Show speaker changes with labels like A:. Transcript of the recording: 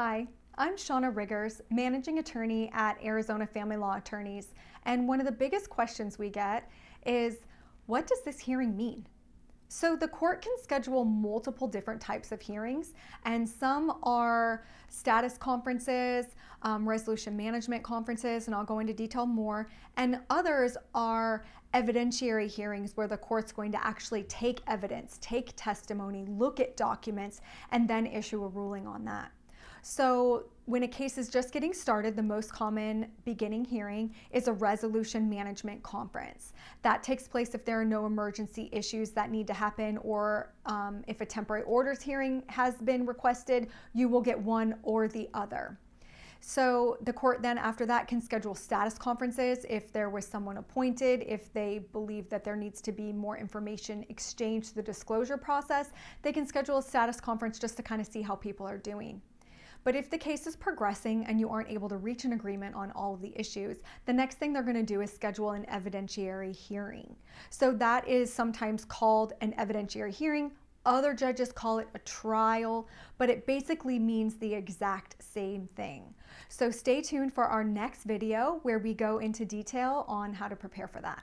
A: Hi, I'm Shauna Riggers, Managing Attorney at Arizona Family Law Attorneys, and one of the biggest questions we get is, what does this hearing mean? So the court can schedule multiple different types of hearings, and some are status conferences, um, resolution management conferences, and I'll go into detail more, and others are evidentiary hearings where the court's going to actually take evidence, take testimony, look at documents, and then issue a ruling on that. So when a case is just getting started, the most common beginning hearing is a resolution management conference. That takes place if there are no emergency issues that need to happen or um, if a temporary orders hearing has been requested, you will get one or the other. So the court then after that can schedule status conferences if there was someone appointed, if they believe that there needs to be more information exchanged the disclosure process, they can schedule a status conference just to kind of see how people are doing. But if the case is progressing and you aren't able to reach an agreement on all of the issues, the next thing they're going to do is schedule an evidentiary hearing. So that is sometimes called an evidentiary hearing. Other judges call it a trial, but it basically means the exact same thing. So stay tuned for our next video where we go into detail on how to prepare for that.